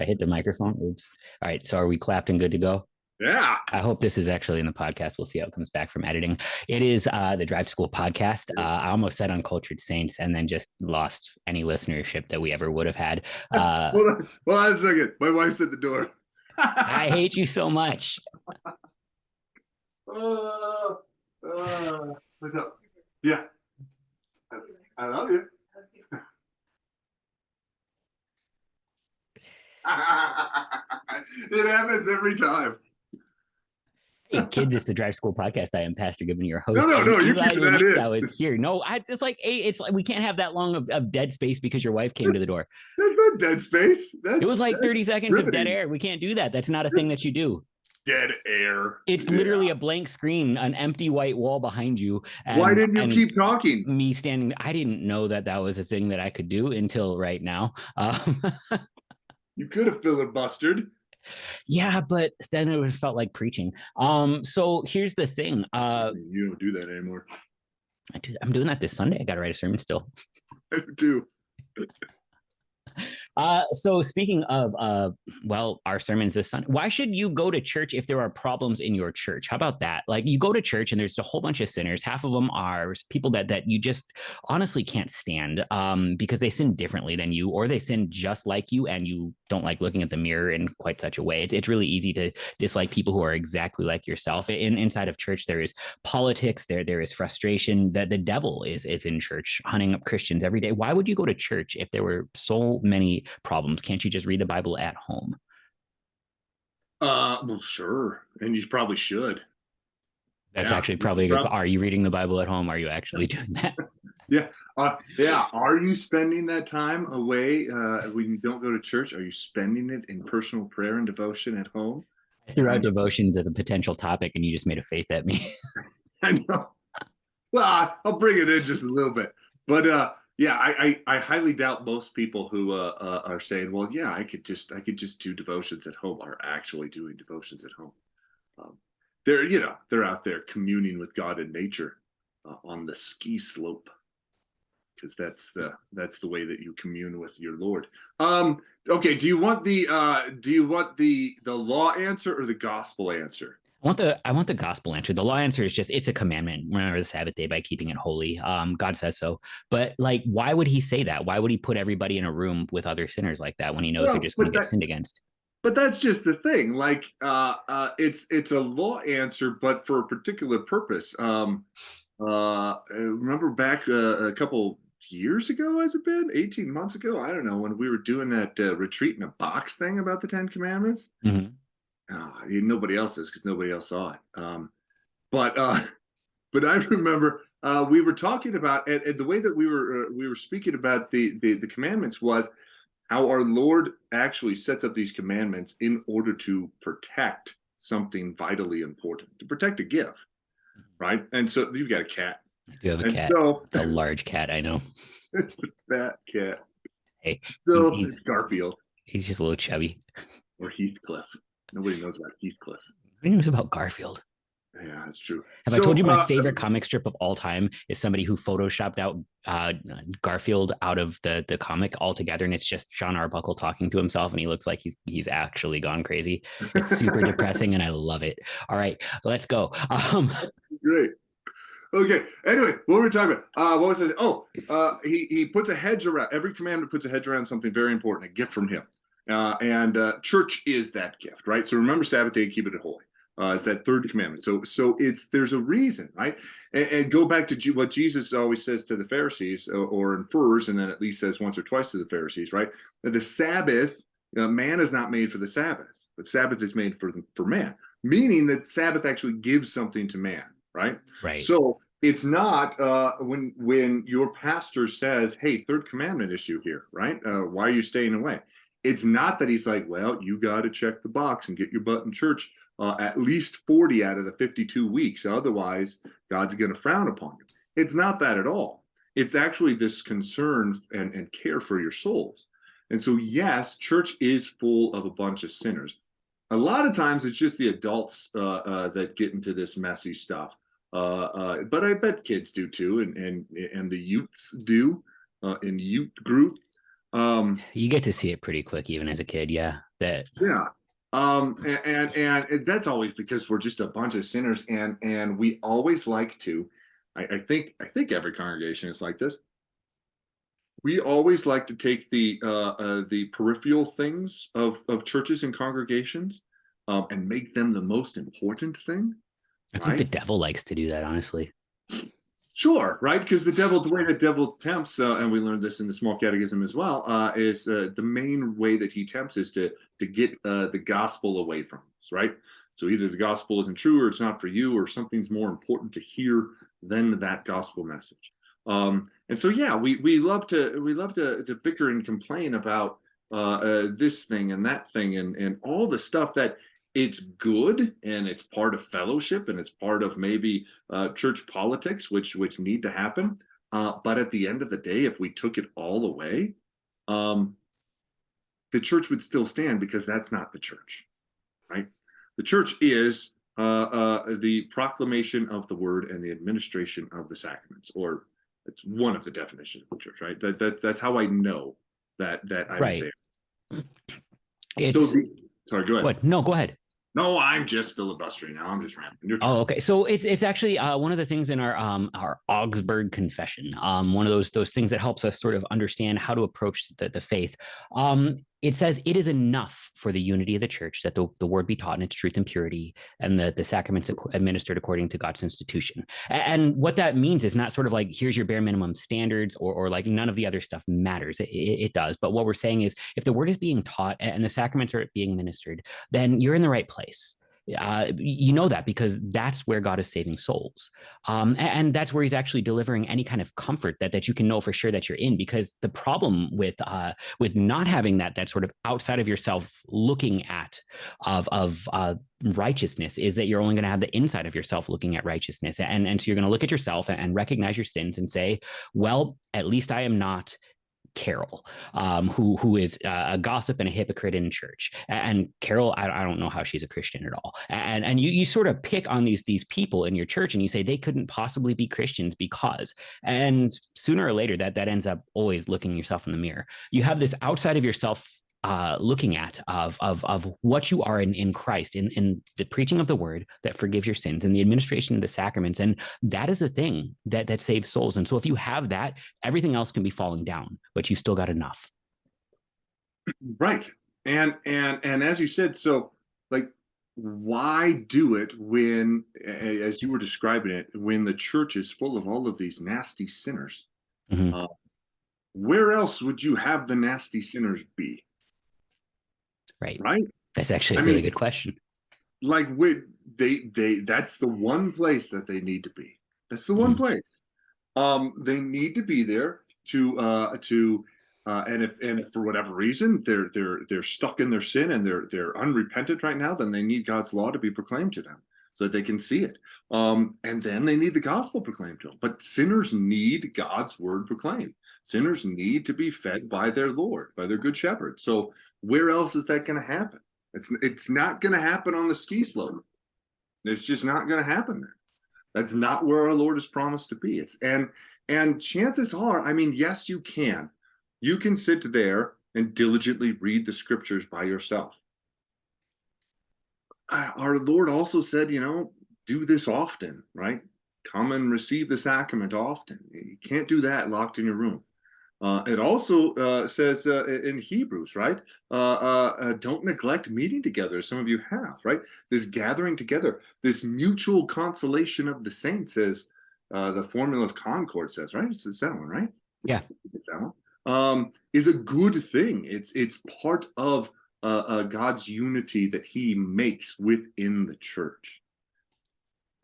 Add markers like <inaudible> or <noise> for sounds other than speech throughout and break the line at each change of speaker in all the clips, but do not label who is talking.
I hit the microphone. Oops. All right. So are we clapped and good to go?
Yeah.
I hope this is actually in the podcast. We'll see how it comes back from editing. It is uh, the Drive School podcast. Uh, I almost said Uncultured Saints and then just lost any listenership that we ever would have had. <laughs> Uh,
Hold on. Hold on a second. My wife's at the door. <laughs>
I hate you so much.
Uh, uh, what's up? Yeah. I love you. <laughs> it happens every time.
Hey kids, it's the Drive School podcast. I am Pastor Given, your host.
No, no, no, you're keeping that in.
I was here. No, I, it's like hey, it's like we can't have that long of, of dead space because your wife came to the door.
That's not dead space. That's
It was like 30 seconds of dead air. We can't do that. That's not a thing that you do.
dead air.
It's
Yeah.
literally a blank screen, an empty white wall behind you. And,
Why didn't you keep talking?
me standing? I didn't know that that was a thing that I could do until right now. Um, <laughs>
You could have filibustered.
yeah, but then it would have felt like preaching. Um, so here's the thing. Uh,
you don't do that anymore.
I do, I'm doing that this Sunday. I got to write a sermon still. <laughs>
I do. <laughs>
Uh, so speaking of, uh, well, our sermons this Sunday, why should you go to church if there are problems in your church? How about that? Like you go to church and there's a whole bunch of sinners. Half of them are people that that you just honestly can't stand um, because they sin differently than you, or they sin just like you, and you don't like looking at the mirror in quite such a way. It's, it's really easy to dislike people who are exactly like yourself. In inside of church, there is politics. There there is frustration. That the devil is is in church, hunting up Christians every day. Why would you go to church if there were so many problems? Can't you just read the Bible at home?
Uh, well, sure, and you probably should.
That's
Yeah,
actually probably a good. Are you reading the Bible at home? Are you actually <laughs> doing that?
Uh, yeah. Are you spending that time away uh, when you don't go to church? Are you spending it in personal prayer and devotion at home?
I threw out devotions as a potential topic, and you just made a face at me. <laughs>
I know. Well, I'll bring it in just a little bit, but uh, yeah, I, I I highly doubt most people who uh, uh, are saying, "Well, yeah, I could just I could just do devotions at home," are actually doing devotions at home. Um, they're you know they're out there communing with God and nature uh, on the ski slope because that's the that's the way that you commune with your Lord. Um, okay, do you want the uh, do you want the the law answer or the gospel answer?
I want the I want the gospel answer. The law answer is just it's a commandment. Remember the Sabbath day by keeping it holy. Um, God says so. But like, why would He say that? Why would He put everybody in a room with other sinners like that when He knows
Well,
they're just going to get sinned against?
But that's just the thing. Like, uh, uh, it's it's a law answer, but for a particular purpose. Um, uh, remember back uh, a couple years ago, has it been eighteen months ago? I don't know when we were doing that uh, retreat in a box thing about the Ten Commandments.
Mhm.
Uh, nobody else is because nobody else saw it. Um, but uh, <laughs> but I remember uh, we were talking about and, and the way that we were uh, we were speaking about the, the the commandments was how our Lord actually sets up these commandments in order to protect something vitally important, to protect a gift, right? And so you've got a cat,
I do have a
and
cat.
so
It's a large cat. I know. <laughs>
it's a fat cat.
Hey,
So
he's-
it's Garfield
He's just a little chubby.
or Heathcliff. Nobody knows about Heathcliff.
Who knows about Garfield?
Yeah, that's true.
Have I told you my
uh,
favorite comic strip of all time is somebody who photoshopped out uh, Garfield out of the the comic altogether, and it's just Jon Arbuckle talking to himself, and he looks like he's he's actually gone crazy. It's super <laughs> depressing, and I love it. All right, let's go. <laughs> Um,
Great. Okay. Anyway, what were we talking about? Uh, what was it? Oh, uh, he he puts a hedge around. Every commandment puts a hedge around something very important, a gift from him. Uh, and uh, church is that gift, right? So remember Sabbath day, keep it holy. Uh, it's that third commandment. So so it's there's a reason, right? And, and go back to Je- what Jesus always says to the Pharisees, or, or infers, and then at least says once or twice to the Pharisees, right? That the Sabbath, uh, man is not made for the Sabbath, but Sabbath is made for for man. Meaning that Sabbath actually gives something to man, right?
right.
So it's not uh, when when your pastor says, "Hey, third commandment issue here, right? Uh, why are you staying away?" It's not that he's like, "Well, you got to check the box and get your butt in church uh, at least forty out of the fifty-two weeks, otherwise God's going to frown upon you." It's not that at all. It's actually this concern and, and care for your souls. And so, yes, church is full of a bunch of sinners. A lot of times, it's just the adults uh, uh, that get into this messy stuff uh, uh, but I bet kids do too, and and and the youths do uh, in youth group. Um,
you get to see it pretty quick, even as a kid. Yeah. that
yeah um and, and and that's always because we're just a bunch of sinners and and we always like to I, I think i think every congregation is like this we always like to take the uh, uh the peripheral things of of churches and congregations um and make them the most important thing
i think right? the devil likes to do that honestly
Sure, right? Because the devil, the way the devil tempts, uh, and we learned this in the small catechism as well, uh, is uh, the main way that he tempts is to to get uh, the gospel away from us, right? So either the gospel isn't true, or it's not for you, or something's more important to hear than that gospel message. Um, and so, yeah, we we love to we love to to bicker and complain about uh, uh, this thing and that thing and and all the stuff that it's good and it's part of fellowship and it's part of maybe uh, church politics, which which need to happen. Uh, but at the end of the day, if we took it all away, um, the church would still stand because that's not the church, right? The church is uh, uh the proclamation of the word and the administration of the sacraments, or it's one of the definitions of the church, right? That, that that's how I know that that I'm
right. there. It's, so the,
sorry, go ahead.
No, go ahead.
No, I'm just filibustering now. I'm just rambling.
Oh, okay. So it's it's actually uh, one of the things in our um our Augsburg Confession. Um, one of those those things that helps us sort of understand how to approach the, the faith. Um, it says it is enough for the unity of the church that the, the word be taught in its truth and purity and the, the sacraments administered according to God's institution. And what that means is not sort of like, here's your bare minimum standards or, or like none of the other stuff matters. It, it does. But what we're saying is if the word is being taught and the sacraments are being ministered, then you're in the right place. Uh, you know that because that's where God is saving souls. Um, and, and, that's where he's actually delivering any kind of comfort that, that you can know for sure that you're in. Because the problem with uh, with not having that that sort of outside of yourself looking at of, of uh, righteousness is that you're only going to have the inside of yourself looking at righteousness. And, and so you're going to look at yourself and recognize your sins and say, well, at least I am not Carol, um, who who is a gossip and a hypocrite in church. And Carol, I, I, don't know how she's a Christian at all. And and you you sort of pick on these these people in your church and you say they couldn't possibly be Christians because. And sooner or later, that that ends up always looking yourself in the mirror. You have this outside of yourself uh, looking at of, of, of what you are in, in Christ, in, in the preaching of the word that forgives your sins and the administration of the sacraments. And that is the thing that, that saves souls. And so if you have that, everything else can be falling down, but you still got enough. <clears throat>
Right. And, and, and as you said, so like, why do it when, as you were describing it, when the church is full of all of these nasty sinners? Mm -hmm. uh, where else would you have the nasty sinners be?
Right.
Right.
That's actually a I really mean, good question.
Like we, they they that's the one place that they need to be. That's the one mm. place. Um, they need to be there to uh to uh, and if and if for whatever reason they're they're they're stuck in their sin and they're they're unrepentant right now, then they need God's law to be proclaimed to them so that they can see it. Um, and then they need the gospel proclaimed to them. But sinners need God's word proclaimed. Sinners need to be fed by their Lord, by their good shepherd. So where else is that going to happen? It's it's not going to happen on the ski slope. It's just not going to happen there. That's not where our Lord is promised to be. It's and and chances are, I mean, yes, you can. You can sit there and diligently read the scriptures by yourself. Uh, our Lord also said, you know, do this often, right? Come and receive the sacrament often. You can't do that locked in your room. Uh, it also uh, says uh, in Hebrews, right? Uh, uh, uh, don't neglect meeting together, some of you have, right? This gathering together, this mutual consolation of the saints, as the formula of Concord says, right? It's, it's that one, right?
Yeah,
it's that one. Um, is a good thing. It's it's part of God's unity that He makes within the church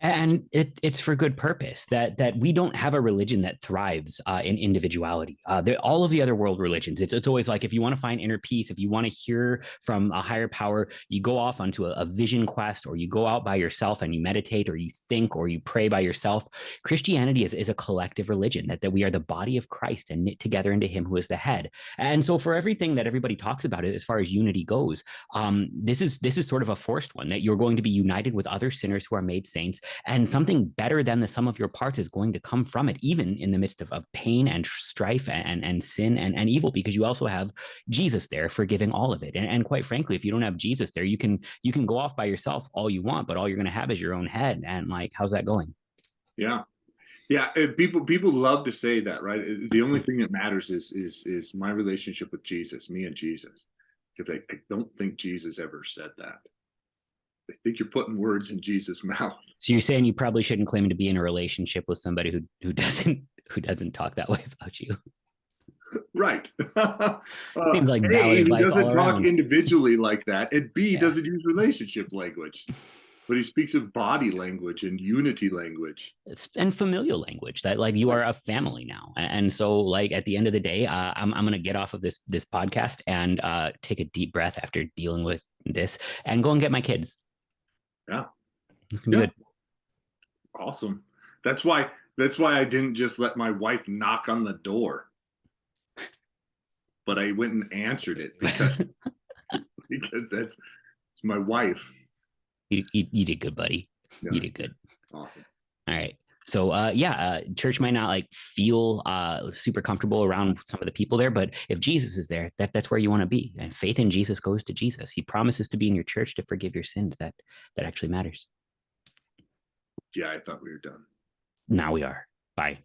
and it, it's for good purpose that that we don't have a religion that thrives uh, in individuality. Uh, all of the other world religions it's, it's always like if you want to find inner peace if you want to hear from a higher power you go off onto a, a, vision quest or you go out by yourself and you meditate or you think or you pray by yourself. Christianity is, is a collective religion that, that we are the body of christ and knit together into him who is the head. And so for everything that everybody talks about it as far as unity goes um, this is this is sort of a forced one that you're going to be united with other sinners who are made saints and something better than the sum of your parts is going to come from it, even in the midst of, of pain and strife and, and sin and, and evil, because you also have Jesus there forgiving all of it. And, and quite frankly, if you don't have Jesus there, you can you can go off by yourself all you want, but all you're going to have is your own head. And like, how's that going?
Yeah. Yeah, people people love to say that, right? The only mm-hmm. thing that matters is is is my relationship with Jesus, me and Jesus. Because I, I don't think Jesus ever said that. I think you're putting words in Jesus' mouth. <laughs>
So you're saying you probably shouldn't claim to be in a relationship with somebody who who doesn't who doesn't talk that way about you.
Right. <laughs>
uh, Seems like a,
he doesn't talk
around.
individually like that, and B
Yeah.
doesn't use relationship language, but he speaks of body language and unity language.
it's and familial language that like you are a family now and so like at the end of the day uh, I'm, I'm gonna get off of this this podcast and uh take a deep breath after dealing with this and go and get my kids
Yeah. Yeah.
good
Awesome. That's why that's why I didn't just let my wife knock on the door. But I went and answered it because <laughs> because that's it's my wife.
you, you, you did good buddy
Yeah.
you did good
Awesome.
all right so uh, yeah, uh, church might not like feel uh, super comfortable around some of the people there, but if Jesus is there, that that's where you want to be. And faith in Jesus goes to Jesus. He promises to be in your church to forgive your sins. That that actually matters.
Yeah, I thought we were done.
Now we are. Bye.